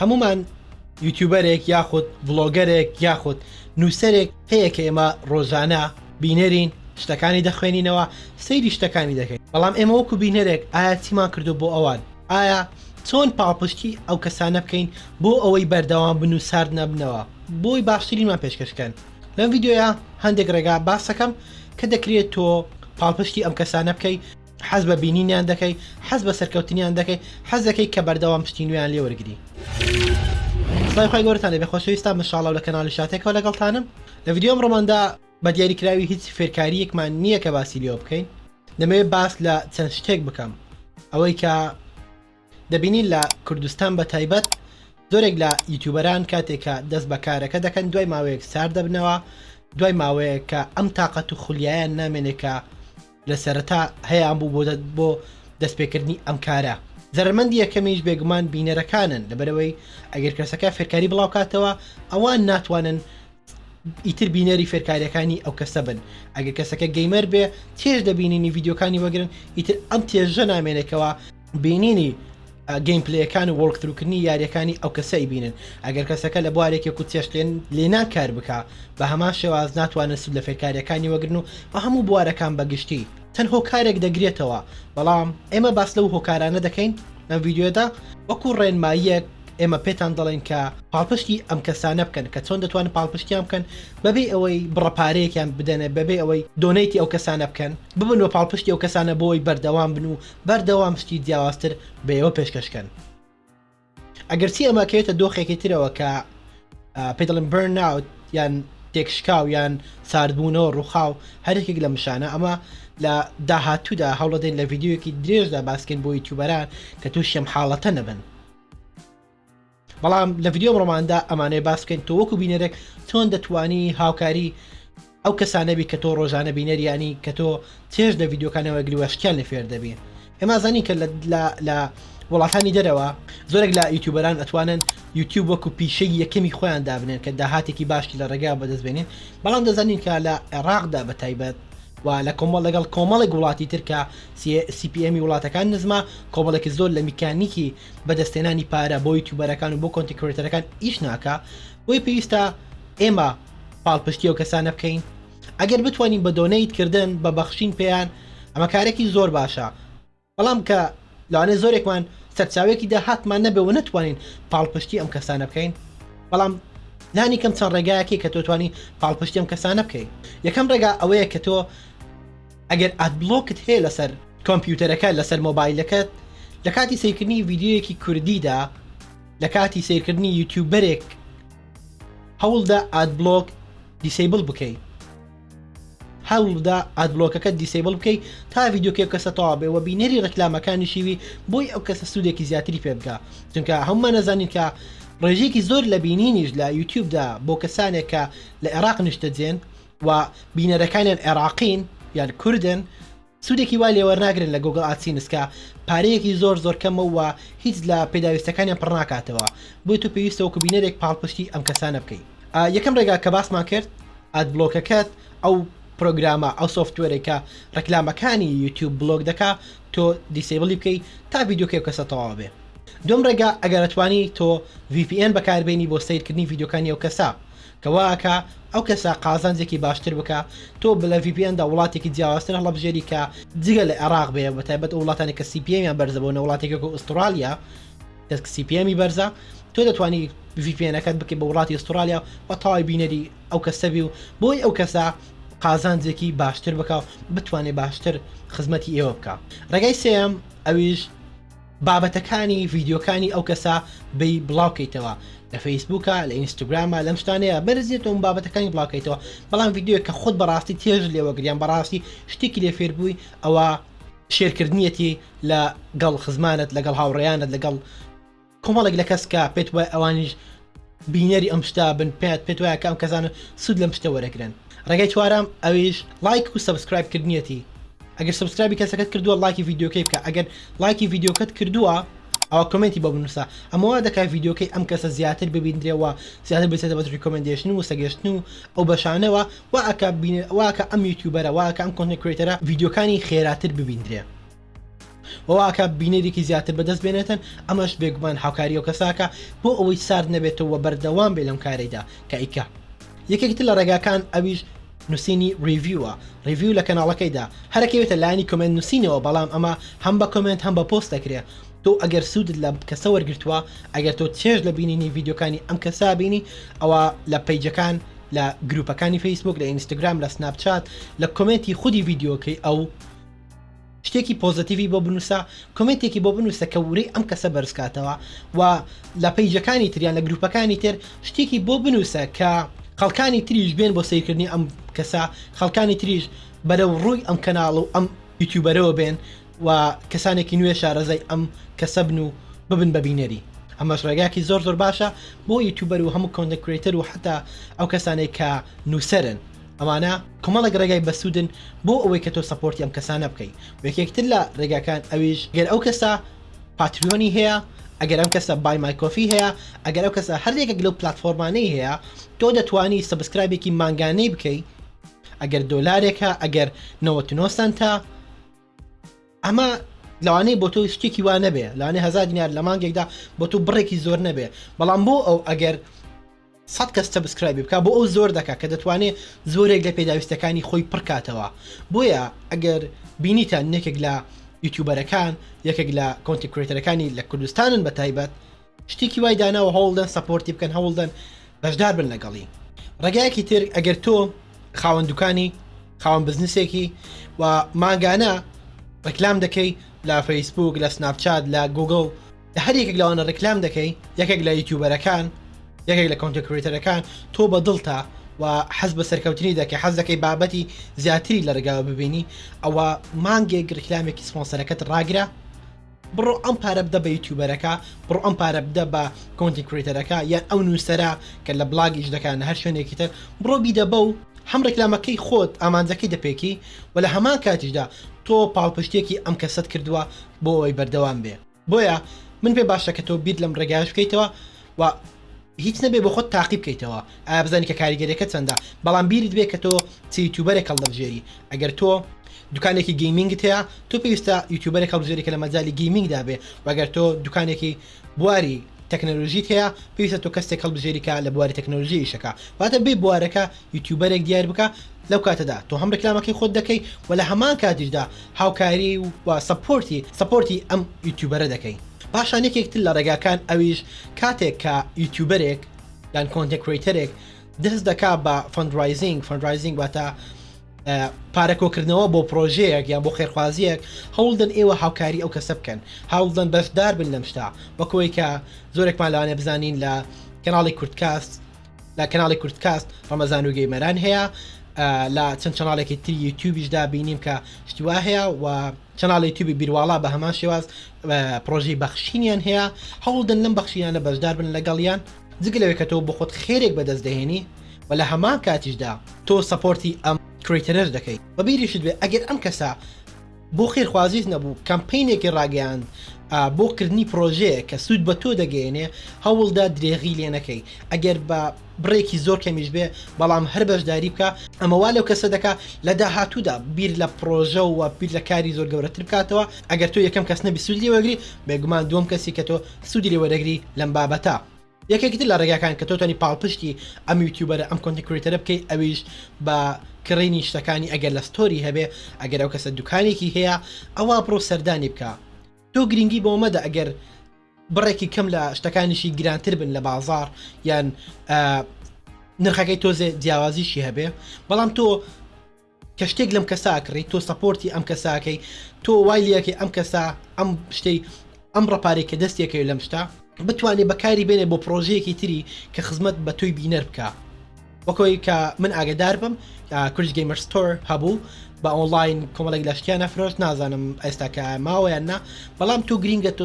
هەموومان یوتیوبەرێک یاخود ڤڵۆگەرێک یاخود نووسەرێک هەیە کە ئێمە ڕۆژانە بینەرین شتەکانی دەخوێنینەوە سەیری شتەکانی دەکەین بەڵام ئێمە وەکو بینەرێک ئایا چیمان کردو بۆ ئەوان ئایا چۆن پاڵپشتی ئەو کەسانە بکەین بۆ ئەوەی بەردەوام بن و سارد نەبنەوە بۆی باشترینمان پێشکەشکەن لەم یددیوە هەندێک ڕێگا باسەکەم کە دەکرێت تۆ پاڵپشتی ئەم کەسانە بکەیت حەز بە بینینیان دەکەی حەز بە سەرکەوتنیان دەکەی حەز دەکەی کە بەردەوام شتی نوێیان لێ وەرگری سڵاوی خوای گەورەتان لێ بێ خۆشەویستان من شاڵاو لە کەناڵی شاتێکەوە لەگەڵتانم لە ڤیدیۆ ئەمڕۆماندا بە دیاریکراوی هیچ فێرکارییەکمان نییە کە باسی لێوە بکەین دەمەوێت باس لە چەند شتێک بکەم ئەوەی کە دەبینین لە کوردستان بە تایبەت زۆرێک لە یوتیوبەران کاتێک کە دەست بە کارەکە دەکەن دوای ماوەیەک سارد دەبنەوە دوای ماوەیەک کە ئەم تااقەت و خولیایان نامێنێت کە لە سەرەتا هەیەیان بوو بۆ دەت بۆ دەستپێکردنی ئەم کارە زەرمەندی یەکەمیش بێگومان بینەرەکانن لەبەرەوەی ئەگەر کەسەکە فێرکاری بڵاوکاتەوە ئەوان ناتوانن ئیتر بینەری فێرکاریەکانی ئەو کەسە بن ئەگە کەسەکە گەیمەر بێ تێش دەبینینی یددیوکانی وەگرن ئیتر ئەم تێژە نامێنێکەوە بینینی گەیم پلەکان و وەڵکتروکردنی یاریەکانی ئەو کەسەی بینن ئەگەر کەسەکە لە بوارێکی کو تێشتێن لێنا کار بک بە هەمان شێواز ناتوانن سود لە فێرکاریەکانی وەگرن و بە هەموو بوارەکان بەگشتی چەند هۆکارێک دەگرێتەوە بەڵام ئێمە باس لەو هۆکارانە دەکەین لەم ڤیددیوێدا وەکو ڕێنماییەک ئێمە پێتان دەڵێن کە پاڵپشتی ئەم کەسانە بکەن کە چۆن دەتوانن پاڵپشتیان بکەن بەبێ ئەوەی بڕەپارەیەکیان بدەنە بەبێ ئەوەی دۆنەیتی ئەو کەسانە بکەن ببن و پاڵپشتی ئەو کەسانە بۆی بەردەوام بن و بەردەوام شتی جیاوازتر بەەوە پێشکەشکەن. ئەگەرچی ئەمە کەێتە دۆخێکی ترەوە کە پێ دەڵێن برن ناوت یان تێکشکاو یان ساردبوونەوە ڕووخاو هەرێکێک لە مشانە ئەمە لە داهاتوودا هەوڵەدەین لە ڤیددیوەکی درێژدا باسکەین بۆ یوتوبەران کە تووشم حاڵەتە نەبن بەڵام لە ڤیددیۆم ڕۆماندا ئەمانەیە باسکەین تۆ وەکو بینەرێک چۆن دەتوانی هاوکاری ئەو کەسانەبی کە تۆ ڕۆژانە بینەریانی کە تۆ چێژ لە ڤیدیۆکانەوە گری وشکیان لە فێر دەبی ئێما زانی کە لە وڵاتانی دەرەوە زۆرێک لە یوتیوبەران ئەتوانن یوتیوب وەکو پیشەی یەکەمی خۆیان دابنێن کە داهاتێکی باشی لە ڕێگا بەدەست بێنین بەڵام دەزانین کە لە عێراقدا بە تایبەت و لە کۆمەڵ لەگەڵ کۆمەڵێک وڵاتی ترکە سیPMی وڵاتەکان نزمە کۆمەڵێکی زۆر لە میکانیکی بەدەستێنانی پارە بۆ یوتیوبەرەکان و بۆ کۆنتیکرێتەرەکان ئیش ناکە بۆی پێویستە ئێمە پاڵپشتی ئەو کەسانە بکەین ئەگەر بتوانین بە دۆنەیت کردن بە بەخشین پێیان ئەمە کارێکی زۆر باشە بەڵام کە لەوانێ زۆرێکمان سەرچاوێکی داهاتمان نەبێ و نەتوانین پاڵپشتی ئەم کەسانە بکەین بەڵام لانی کەم چەند ڕێگایەکی کە تۆتوانی پاڵپشتی ئەم کەسانە بکەیت یەکەم ڕێگا ئەوەیە کە تۆ ئەگەر ئەدبلۆکت هەیە لەسەر کۆمپیوتەرەکە لەسەر مۆبایلەکەت لە کاتی سیرکردنی ڤیددیوەکی کوردیدا لە کاتی سیرکردنی یوتیوبەرێک هەوڵدە ئادبلۆک دیسەیبڵ بکەی هەوڵدا ئادبلۆکەکە دیسەیبڵ بکەی تا ڤیددیوکە کەسە تەوا بێ وە بینەری ڕکلامەکانی شیوی بۆی ئەو کەسە سوودێکی زیاتری پێ بکە چونکە هەمومان نەزانین کە ڕێژێکی زۆر لە بینینیش لە یوتیوبدا بۆ کەسانێک کە لە عێراق نیشتەجێن و بینەرەکانیان عێراقین یان کوردن سودێکی وا لێوەرناگرن لە گۆگڵ ئادسینس کە پارەیەکی زۆر زۆر کەمە و هیچ لە پێداویستەکانیان پڕناکاتەوە بۆیە تۆ پێویستە وەکو بینەرێک پاڵپشتی ئەم کەسانە بکەی یەکەم ڕێگا کە باسمان کرد ئادبڵۆکەکەت ئەو پرۆگرامە ئەو سۆفتوێرەی کە ڕێکلامەکانی یوتیوب بڵۆک دەکا تۆ دیسەیبڵی بکەی تا ڤیدیۆکەی ئەو کەسە تەواو بێ دووەم ڕێگا ئەگەر ئەتوانی تۆ ڤی پی ئێن بەکاربێنی بۆ سەیرکردنی ڤیدیۆکانی ئەو کەسە کە وا ئەکا ئەو کەسە قازانجێکی باشتر بکا تۆ بە لە ڤی پی ئێن دا وڵاتێکی جیاوازتر هەڵەبژێری کە جگە لە ئێڕاق بێ بە تایبەت ئەو وڵاتانێ کە سی پی ئێمیان بەرزە بۆ نە وڵاتێک وەکوو ئوستڕالیا کە سی پی ئێمی بەرزە تۆ دەتوانی ڤی پی ئێنەکەت بکەی بە وڵاتی ئوستڕالیا و تەواوی بینەری ئەو کەسە بی و بۆی ئەو کەسە قازانجێکی باشتر بکا و بتوانێ باشتر خزمەتی ئێوە بکا ڕێگای سێیەم ئەویش بابەتەکانی ڤیدیۆکانی ئەو کەسە بی بڵاوکەیتەوە لە فەیسبووکە لە ئینستاگرامە لەم شتانەیە بەرزێتەوە بابەتەکانی بڵاوکەیتەوە بەڵام ڤیددیوە کە خۆت بەڕاستی تێژ لێوەگریان بەڕاستی شتێکی لێ فێربووی ئەوە شێرکردنیەتی لە گەڵ خزمانت لەگەڵ هاوڕێیانت لەگەڵ کۆمەڵێک لە کەس کە پێت وای ئەوانیش بینەری ئەم شتە بن پێت پێت وایە کە ئەم کەسانە سوود لەم شتە وەرەگرن ڕێگای چوارەم ئەویش لایک و سبسکرایب کردنیەتی ئەگەر سبسکرایبی کەسەکەت کردووە لایکی ڤیددیوکەی بکە ئەگەر لایکی ڤیددیوکەت کردووە ئەوە کمنتی بۆ بنووسە ئەمەوە دەکات ڤیددیوکەی ئەم کەسە زیاتر ببیندرێەوە زیاتر بچێتە بەس ریکۆمنندێشن و وسەگەشتن و ئەو بەشانەوە واکە بینێ واکە ئەم یوتیوبەرە واکە ئەم کۆنتکرێتەرە ڤیددیوکانی خێراتر ببیندرێ وەواکە بینەریکی زیاتر بەدەست بێنێتن ئەمەش بێگومان هاوکاری و کەساکە بۆ ئەوەی سارد نەبێتەوە وە بەردەوام بێ لەم کارەیدا کە ئەیکا یەکێک تر لە ڕێگاکان ئەویش نوسینی ڕیڤیوە ڕیڤیو لە کەناڵەکەیدا هەرەکەی بێتە لایەنی کۆمێنت نوسینەوە بەڵام ئەمە هەم بە کۆمێنت هەم بە پۆست دەکرێ تۆ ئەگەر سوودت لە کەسە وەرگرتووە ئەگەر تۆ چێژ لە بینینی ڤیددیوکانی ئەم کەسا بینی ئەوە لە پەیجەکان لە گروپەکانی فەیسبوک لە ئینستاگرام لە سناپچات لە کۆمێنتی خودی ڤیددیوکەی ئەو شتێکی پۆزەتیڤی بۆ بنووسە کۆمێنتێکی بۆ بنووسە کە ورەی ئەم کەسە بەرزکاتەوە و لە پەیجەکانی تریان لە گروپەکانی تر شتێکی بۆ بنووسە کە خەڵکانی تریش بێن بۆ سیرکردنی ئەم کەسە خەڵکانی تریش بەرەو ڕووی ئەم کەناڵ و ئەم یوتیوبەرەوە بێن و کەسانێکی نوێ شارەزای ئەم کەسە بن و ببن بە بینەری ئەمەش ڕێگاکی زۆر زۆر باشە بۆ یوتیوبەر و هەموو کۆندە کرێتەر و حتا ئەو کەسانێک کە نووسەرن ئەمانە کۆمەڵێک ڕێگای بەسوودن بۆ ئەوەی کە تۆ سەپۆرتی ئەم کەسانە بکەی و یەکێک تر لە ڕێگاکان ئەویش گەر ئەو کەسە پاتریۆنی هەیە ئەگەر ئەم کەسە بای مای کۆفی هەیە ئەگەر ئەو کەسە هەر یەکێک لەو پلاتفۆرمانەی هەیە تۆ دەتوانی سەبسکرایبێکی مانگانەی بکەی ئەگەر دۆلارێکە ئەگەر 99 سنتە ئەمە لەوانەیە بۆ تۆ شتێکی وا نەبێ لەوانێ هزار دینار لە مانگێکدا بۆ تو بڕێکی زۆر نەبێ بەڵام بۆ ئەو ئەگەر سەد کەس سەبسکرایبی بکا بۆ ئەو زۆر دەکا کە دەتوانێ زۆرێک لە پێداویستەکانی خۆی پڕ کاتەوە بۆیە ئەگەر بینیتان نەکێک لە یوتیوبەرەکان یەکێک لە کۆنتی کرێتەرەکانی لە کوردستانن بە تایبەت شتێکی وای داناوە هەوڵدەن سەپۆرتی بکەن هەوڵدەن بەشدار بن لەگەڵی ڕێگایەکی تر ئەگەر تۆ خاوەن دوکانی خاوەن بزنسێکی و ماگانە ڕکلام دەکەی لە فەیسبوک لە سناپچات لە گوگل لە هەر یەکێک لەوانە ڕیکلام دەکەی یەکێک لە یوتیوبەرەکان یەکێک لە کۆنتە کرێتەرەکان تۆ بە دڵتە و حەز بە سەرکەوتنی دەکەی حەز دەکەی بابەتی زیاتری لە ڕێگاوە ببینی ئەوە مانگێک ڕیکلامێکی سپۆنسەرەکەت ڕاگرە بڕۆ ئەم پارە بدە بە یوتیوبەرەکە بڕۆ ئەم پارە بدە بە کۆنتی کرێتەرەکە یان ئەو نووسرا کە لە بلاگیش دەکەن هەر شوێنێکی تر بڕۆ بیدە بە و هەم ڕێکلامەکەی خۆت ئامانجەکەی دەپێکی و لە هەمان کاتیشدا تۆ پاڵپشتێکی ئەم کەسەت کردووە بۆ ئەوەی بەردەوام بێ. بۆیە من پێ باشە کە تۆ بیر لەم ڕێگایش بکەیتەوە و هیچ نەبێ بۆ خۆت تاقی بکەیتەوە ئایا بزانانی کە کاریگەریەکە چەندە بەڵام بیرت بێ کە تۆ چ یوتوبەرێک هەڵدەبژێری ئەگەر تۆ دوکانێکی گەیمنگت هەیە تۆ پێویستە یوتوبەرێک هەڵبژێری کە لە مەجای گەیمنگدا بێ وەگەر تۆ دوکانێکی بواری تەکنەلۆژیت هەیە پێویستە تۆ کەسێک هەڵبژێریکە لە بواری تەکنۆلژی ئیشەکە واتە بێ بوارەکە یوتیوبەرێک دیار بکە لەو کاتەدا تۆ هەم ڕیکلامەکەی خۆت دەکەی و لە هەمان کاتیشدا هاوکاری و سەپۆرتی سەپۆرتی ئەم یوتیوبەرە دەکەی پاشان یەکێک تر لە ڕێگاکان ئەویش کاتێک کە یوتیوبەرێک یان کۆنتێن کرەیتەرێک دەست دەکا بە فەندڕایزینگ فەندڕایزینگ واتە پارە کۆکردنەوە بۆ پرۆژەیەک یان بۆ خێرخوازیەک هەوڵدەن ئێوە هاوکاری ئەو کەسە بکەن هاوڵدەن بەشدار بن لەم شتا وەکەوەی کە زۆرێکمان لەوانێ بزانین لە کەناڵی کوردکاست لە کەناڵی کوردکاست ڕەمەزان و گەیمەران هەیە لە چەند چناڵێکی تری یوتیوبیشدا بینیم کە شتیوا هەیە و چناڵی توبی بیرواڵا بە هەمان شێواز پرۆژی بەخشینیان هەیە هەوڵدن لەم بەخشینانە بەشدار بن لەگەڵیان جگە لەوێ کە تۆ بۆ خۆت خێرێک بەدەست دەهێنی و لە هەمان کاتیشدا تۆ سەپۆرتی ئەم کریتەرش دەکەیت بەبیریشت بێ ئەگەر ئەم کەسە بۆ خێرخوازیت نەبوو، کەمپەینێکی ڕاگەیاند بۆ کردنی پرۆژەیەک کە سوود بە تۆ دەگەیەنێ، هەوڵدە درێغی لێ نەکەی، ئەگەر بە بڕێکی زۆر کەمیش بێ، بەڵام هەر بەشداری بکە، ئەمە وا لەو کەسە دەکا لە داهاتوودا بیر لە پرۆژە و بیر لە کاری زۆر گەورەتر بکاتەوە، ئەگەر تۆ یەکەم کەس نەبی سوود لێ وەرگری، بێگومان دووەم کەسی کە تۆ سوودی لێ وەرەگری لەم بابەتە. یەکێکی تر لە ڕێگاکان کە تۆتانی پاڵپشتی ئەم یوتیوبەرە ئەم کۆنتی کریتەرە بکەیت ئەویش بە کڕینی شتەکانی ئەگەر لە ستۆری هەبێ ئەگەر ئەو کەسە دوکانێکی هەیە ئەوا بڕۆ سەردانی بکە تۆ گرنگی بۆ مەدە ئەگەر بڕێکی کەم لە شتەکانیشی گرانتر بن لە بازار یان نرخەکەی تۆزێ جیاوازیشی هەبێ بەڵام تۆ کە شتێک لەم کەسە ئەکڕی تۆ سەپۆرتی ئەم کەسە ئەکەی تۆ وای لێ ئەکەی ئەم کەسە ئەم شتەی ئەم ڕەپارەی کە دەستی ئەکەوێت لەم شتە بتوانێت بەکاری بێنێت بۆ پڕۆژەیەکی تری کە خزمەت بە تۆی بینەر بکا وەک ئەوەی کە من ئاگادار بم کورج گەیمەر ستۆر هەبوو بە ئۆنڵاین کۆمەڵێک لە شتیان ئەفرۆشت نازانم ئێستا کە ماوە یان نا بەڵام تۆ گرینگە تۆ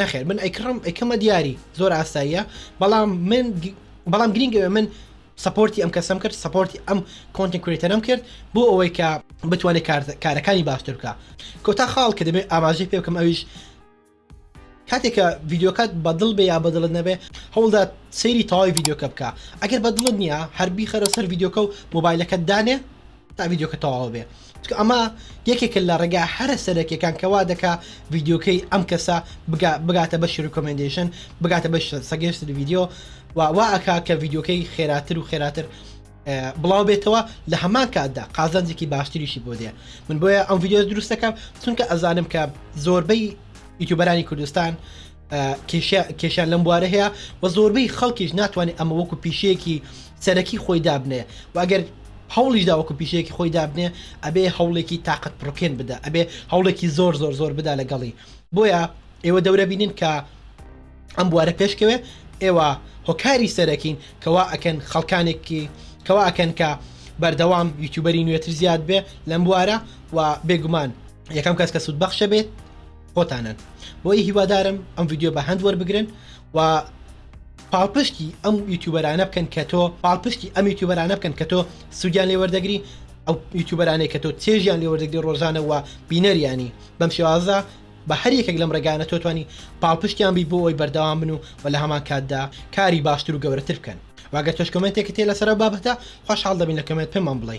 نەخێر من ئەیکڕم ئەیکەمە دیاری زۆر ئاساییە بەڵام من بەڵام گرنگەوە من سپۆرتی ئەم کەسم کرد سپۆرتی ئەم کۆنتی کوێتەرم کرد بۆ ئەوەی کە بتوانێت کارەکانی باشتر بکە کۆتا خاڵ کە دەبێت ئاماژەی پێ بکەم ئەویش کاتێکە ڤیددیوکات بەدڵ بێ یا بەدڵت نەبێ هەوڵدا سەیری تەواوی ڤیددیوکە بکە ئەگەر بەدڵت نییە هەربی خەرە سەر ڤیددیوکە و مۆبایلەکەت دانێ تا ڤیدیۆکە تەواو بێ چکە ئەمە یەکێکە لە ڕێگا هەرە سەرەکیەکان کەوا دەکا ڤیددیوکەی ئەم کەسە بگاتە بەش ریکۆمنندشن بگاتە بەش سەگەشت ڤیددیو وا ئەکا کە ڤیددیوکەی خێراتر و خێراتر بڵاو بێتەوە لە هەمان کاتدا قازانجێکی باشتریشی بۆ دێ من بۆیە ئەم ڤیددیو دروستەکەم چونکە ئەزانم کە زۆربەی یوتوبەرانی کوردستان کێشیان لەم بوارە هەیە و زۆربەی خەڵکیش ناتوانێت ئەمە وەکو پیشەیەکی سەرەکی خۆی دابنێ و ئەگەر هەوڵیش داوەکو پیشەیەکی خۆی دابنێ ئەبێ هەوڵێکی تااقەت پڕکێن بدا ئەبێ هەوڵێکی زۆر زۆر زۆر بدا لەگەڵی بۆیە ئێوە دەورە بینین کە ئەم بوارە پێشکەوێ ئێوە هۆکاری سەرەکین کەوا ئەکەن خەڵکانێکی کەوا ئەکەن کە بەردەوام یوتوبەری نوێتر زیاد بێ لەم بوارە و بێگومان یەکەم کەس کە سوود بەخشە بێت خۆتانن بۆی هیوادارم ئەم یددیو بە هەند وەربگرن و پاڵپشتی ئەم یوتیوبەرانە بکەن کە تۆ پاڵپشتی ئەم یوتیوبەرانە بکەن کە تۆ سوودیان لێ وەردەگری ئەو یوتیوبەرانەی کە تۆ چێژیان لێ وەردەگری ڕۆژانەوە بینەریانی بەم شێوازە بە هەر یەکێک لەم ڕێگانە تۆ توانی پاڵپشتیان بی بۆ ئەوی بەردەوام بن و و لە هەمان کاتدا کاری باشتر و گەورەتر بکەن واگە تۆش کمنتێکی تێ لەسەر بابەتە خۆشحاڵ دەبین لە کمنت پێمان بڵێ